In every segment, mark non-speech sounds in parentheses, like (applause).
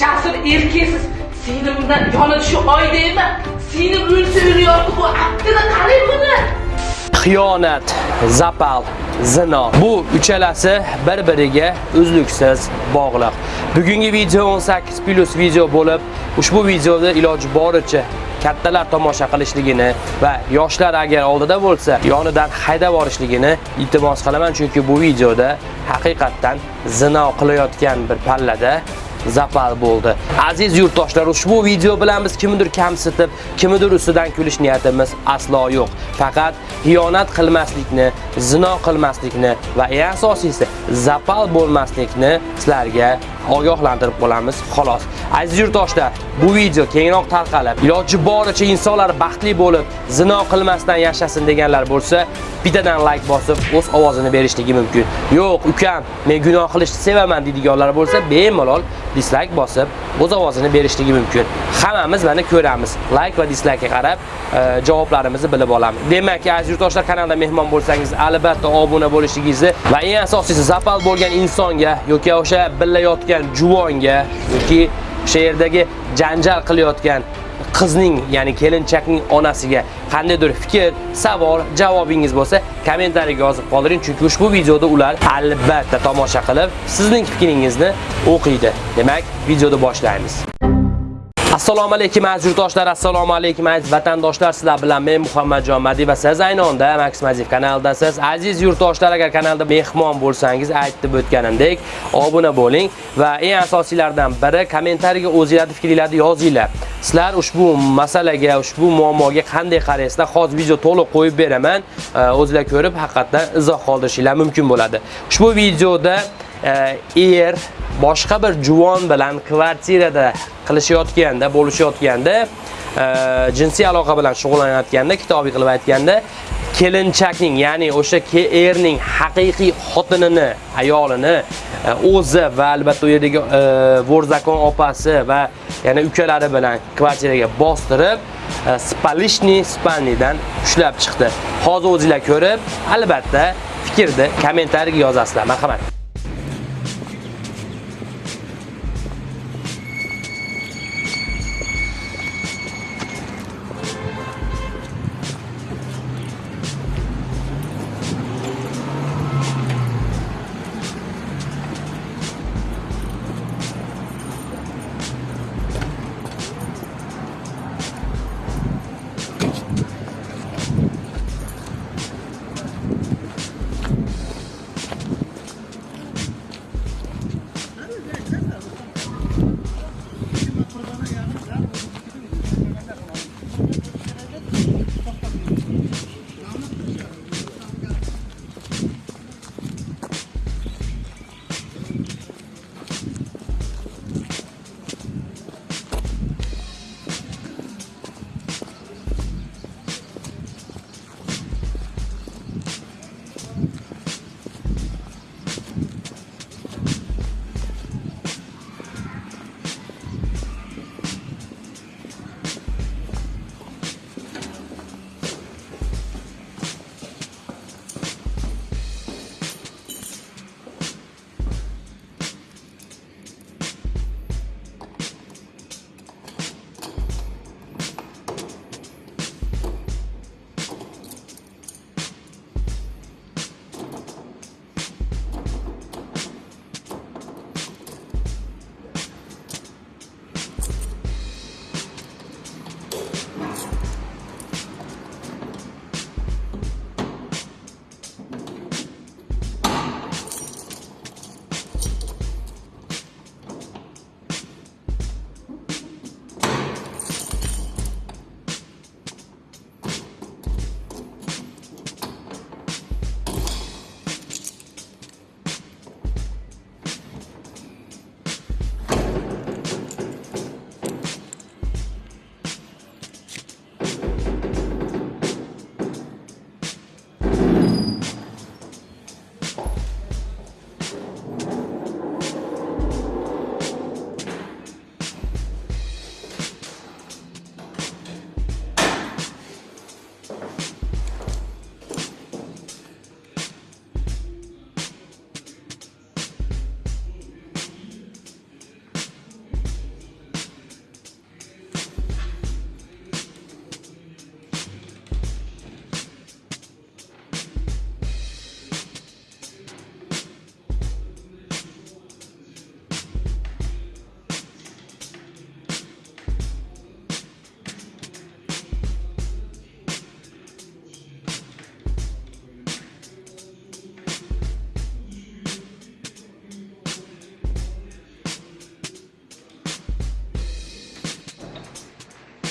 jasur erkaksiz seni bundan yonib shu oydaymi seni o'lsa o'lyapti bu aqlini qarang buni xiyonat, zapal, zino. Bu uchalasi bir-biriga uzluksiz bog'liq. Bugungi video 18 plus video bo'lib, ushbu videoda iloji boricha kattalar tomosha qilishligini va yoshlar agar oldida bo'lsa, yonidan haydab borishligini iltimos qilaman, chunki bu videoda haqiqatdan zino qilayotgan bir pallada zapal bo'ldi. Aziz yurtdoshlar, ushbu video bilan biz kimnidir kamsitib, kimnidir ustidan kulish niyatimiz aslo yo'q. Faqat xiyonat qilmaslikni, zino qilmaslikni va eng asosiysi zapal bo'lmaslikni sizlarga ogohlantirib qolamiz, xolos. Aziz yurtdoshlar, bu video kengroq tarqalib, iloji boricha insonlar baxtli bo'lib, zino qilmasdan yashasin deganlar bo'lsa, bittadan like bosib, o'z ovozini berishligi mumkin. Yo'q, ukam, men gunoh qilishni sevaman deydiganlar bo'lsa, bemalol dislike bosib, o'z ovozini berishligi mumkin. Hammamiz mana ko'ramiz. Like va dislikega qarab e, javoblarimizni bilib olamiz. Demak, aziz yurtdoshlar, kanalda mehmon bo'lsangiz, albatta obuna bo'lishingizni va eng asosiysi kapal bo'lgan insonga yoki o'sha billayotgan juvonga yoki o'sha yerdagi janjal qilayotgan qizning, ya'ni kelinchakning onasiga qandaydir fikr, savol, javobingiz bo'lsa, kommentariyaga yozib qoldiring, chunki ushbu videoda ular albatta tomosha qilib, sizning fikringizni o'qiydi. Demak, videoni boshlaymiz. Assalomu alaykum aziz yurtdoshlar, assalomu alaykum aziz vatandoshlar. Sizlar bilan men Muhammadjon Madi va siz ayni onda Max Maziv kanalidasiz. Aziz yurtdoshlar, agar kanalda mehmon bo'lsangiz, aytib o'tganimdek, obuna bo'ling va eng asosiylaridan biri kommentariyaga o'zingizning fikringizni yozinglar. Sizlar ushbu masalaga, ushbu muammoga qanday qaraysizlar? Hozir video to'liq qo'yib beraman. O'zingizlar ko'rib, haqiqatdan izoh qoldirishinglar mumkin bo'ladi. Ushbu videoda er boshqa bir juvon bilan kvartirada qilishayotganda, bo'lishayotganda, e, jinsiy aloqa bilan shug'ullanayotganda, kitobiy qilib aytganda, kelinchakning, ya'ni o'sha erning haqiqiy xotinini, ayolini e, o'zi va albatta u yerdagi e, vorzakon opasi va yana ukalari bilan kvartiraga bostirib, spalishni spalnidan ushlab chiqdi. Hozir o'zingizlar ko'rib, albatta fikrni kommentariyga yozasizlar. Marhamat.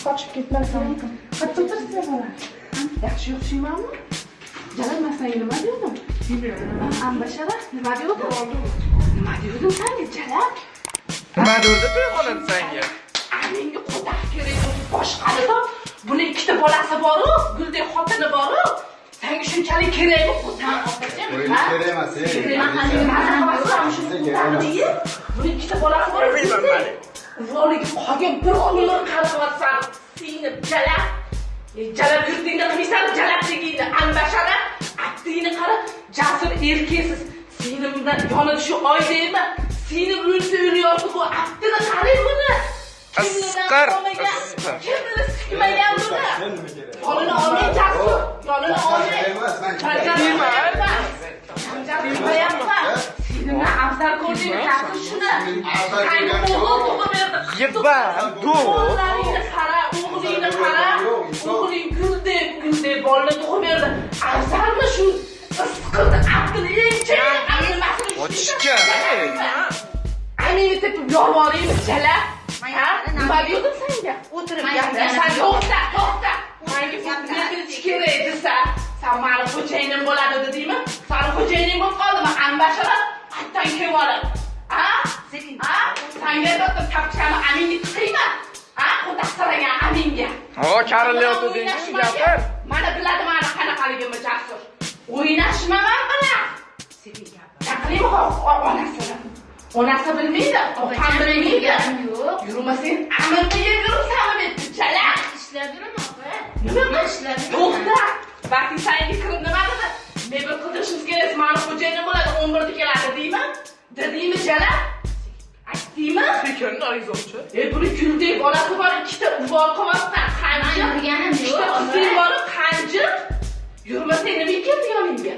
Qachon turibsiz bola yaxshi yo'qshiymanmi jalal senga nima dedim ambashara nima dedim nima dedim senga jalal? Nima dedi to'yxonada senga menga qudak kerak boshqarida buni ikkita bolasi boru guldek xotini boru. Senga shunchalik kerakmi O'yin kerak emas, ey. buni ikkita bolasi bor voliga qolgan bir umr qaramayapsan seni jala jala yurtingda qilmaysan jalabligingni albashara abdingni qara jasur erkaksiz seni bundan yonida shu oydaymi seni o'lsa o'lyapti bu abdini qarang buni Asqar, kimni sikmagan buni yonini olmay jasur yonini olmay Seni afzal ko'rding jasur shuni dur. o'g'laringni qara o'g'lingni qara o'g'ling guldek guldek bolani tug'ib berdi afzalmi shu isqirni aqli eng Ochishga, ey. Anini tepib yolvoraymi jala ha? nima dedim senga o'tirib gapirsan to'xta to'xta manga fitnani kerak desa san mani xo'jayinim bo'ladi dedingmi sani xo'jayining bo'lib qoldimi ambashara kelib olib ha ha sanga aytyaptim tapchani aminga tiqiyman ha qudaqsiragan aminga o karilyapti deysiz gapir mana biladi mani qanaqaligimni jasur. O'ynashma man bilan gapiraymi onasini onasi bilmaydi. Opam bilmaydi. yo'q. Yurmasang amirni yeb yuribsanmi debdi chala ishlab yuraman opa? Nima? Ishlab to'xta balki senga kirib nima dedi mebel qidirishimiz kerak mani xo'jayinim bo'ladi o'n birda keladi deymi dedingmi jala aytdingmi sekinni arizovchi e buni kuldek bolasi bor ikkita uvol qilyapsan man qanjiq ikkita qizing bor qanjiq yurmasang nima keldi yoningga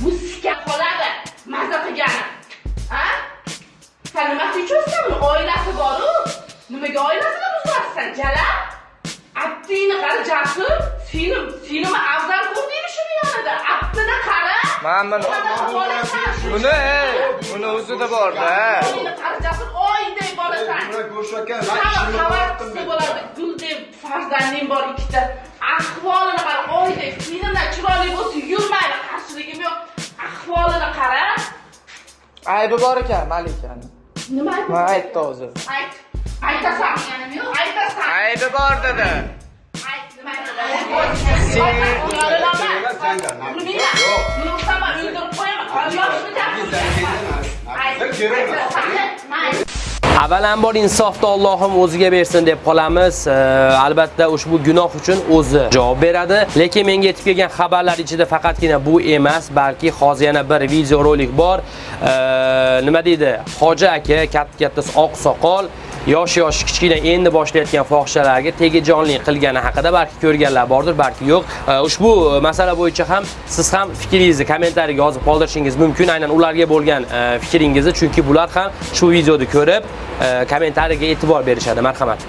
bu sika qoladi maza qilgani a san nimasi uchunsanmi oilasi boru nimaga oilasini buzyapsan jala abdingni qara jasur seni senimi afzal ko'rdingmi yonida abdini qara man buni buni buni o'zida borda Seni qara jasur oyday bolasan xabarchisi bo'ladi. Guldek farzanding bor ikkita. Ahvolini qara, oydek, filmlar chiroyli bo'lsa yurmaydi, qarshiligim yo'q. Ahvolini qara. aybi bor ekan malikani Nima aytdi? man aytdi hozir Ayt. Aytasan. Aytasan. aybi bor dedi Ayt, nima aytasan? Sen- Bilmayman. Buni uqsama, o'ldirib qo'yaman. Yoshni Biz kerak emas. Avvalambor insofni Allohim o'ziga bersin deb qolamiz. Albatta ushbu gunoh uchun o'zi javob beradi. Lekin menga yetib kelgan xabarlar ichida faqatgina bu emas, balki hozir yana bir video rolik bor. Nima deydi? Hoji aka, katta-katta oq soqol yosh-yosh kichkina endi boshlayotgan fohishalarga tegajonlik qilgani haqida balki ko'rganlar bordir, balki yo'q. E, ushbu masala bo'yicha ham siz ham fikringizni kommentariyaga yozib qoldirishingiz mumkin. Aynan ularga bo'lgan e, fikringizni, chunki bular ham shu videoni ko'rib e, kommentariyaga e'tibor berishadi. Marhamat.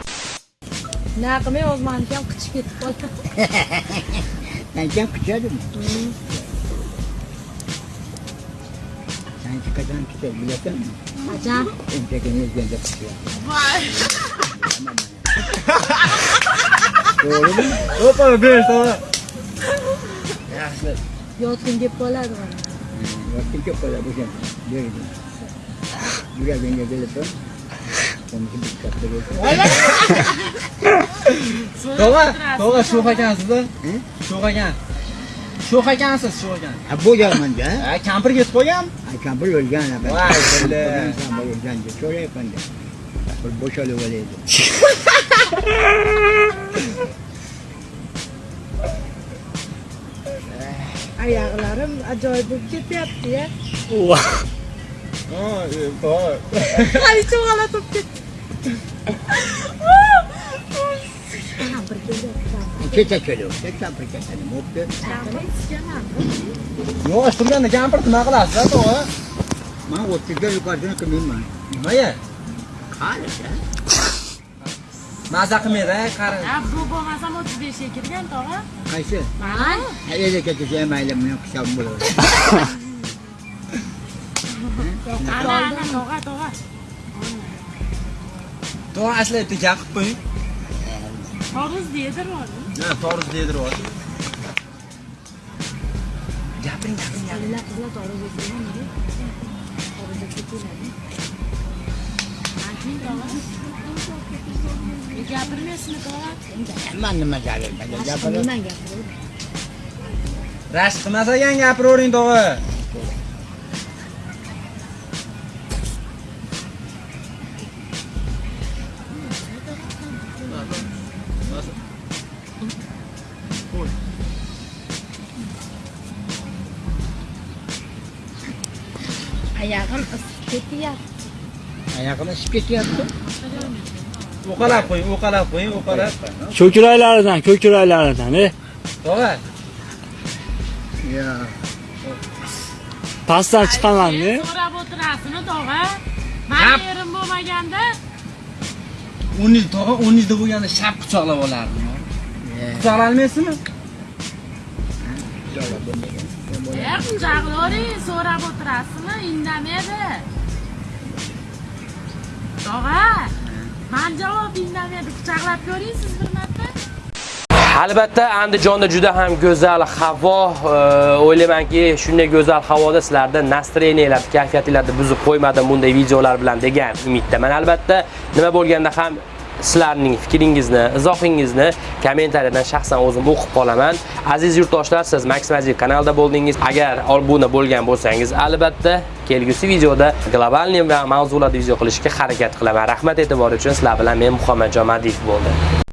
naqimay o'zmaniki ham qichib ketib qoldi (laughs) Sen kuchadimi? Qachon kuchadi bilasanmi? qachon Enchagini yezganda kuchadi. To'g'rimi? o'pa ber sana Yaxshi. yotgin deb qoladi mana Vaqtim ko'p qoladi o'shan. Berdi. Yuragingga katta bo'lsa. Tog'a, tog'a sho'x ekansiz-da? Sho'x ekan. Sho'x ekansiz, sho'x ekan. Ha. Ha, kampir ketib qolgan. Ha kampir o'lgan ha. Voy. Kampir o'lgan deb so'rayapman-da. Bir bo'shalib olaydi. (laughs) oyoqlarim ajoyib bo'lib ketyapti-ya Ha, tog'a. qaysi (laughs) g'alati bo'lib ketdi (laughs) kampir kelyapti Kecha keldi. Kampir ketadi. Bo'pti. Yosh turganda kampir nima qilasiz-da, tog'a? Men 30 ga yuqoridan qilmayman. Nimaga? Qani-da. Maza qilmaydi, qari. ha bu bo'lmasam o'ttiz beshga kirgan tog'a Qaysi? man Hayda ketsa mayli men ana ana tog'a tog'a Tog'a ashlayapti, gapib qo'ying. Toruz deydiryapti. Ha, Toruz deydiryapti. Qizlar qizlar toruz deydiryapti. Toruzga ketiladi. Ayting tog'a. Gapirmaysizmi tog'a? Man nima jalil gapirib. Nima? Rashk qilmasagan gapiravering tog'a. Oyog'im isib ketyapti. Uqalab qo'ying, uqalab qo'ying, uqalab. Ko'kraklaridan, ko'kraklaridan, e. Tog'a. Pastdan chiqaman, e. So'rab o'tirasizmi tog'a? Mani yerim bo'lmaganda o'niz tog'a, o'nizda bo'lganda shap quchoqlab olardim. Quchoqlanmaysizmi? Eh, quchoqlavering, so'rab o'tirasizmi? Indamaydi. Tog'a, man javob indamaydi. Quchoqlab ko'ring siz bir marta. Albatta Andijonda juda ham go'zal havo, o'ylaymanki, shunday go'zal havoda sizlarda настроениyalar, kayfiyatingizni buzib qo'ymadim bunday videolar bilan degan umiddaman. Albatta, nima bo'lganda ham sizlarning fikringizni, izohingizni kommentariyadan shaxsan o'zim o'qib qolaman. Aziz yurtdoshlar, siz Max kanalda kanalida bo'ldingiz. Agar obuna bo'lgan bo'lsangiz, albatta kelgusi videoda globalniy va mavzularda video qilishga harakat qilaman. Rahmat e'tibor uchun sizlar bilan men Muhammadjon Madiyev bo'ldim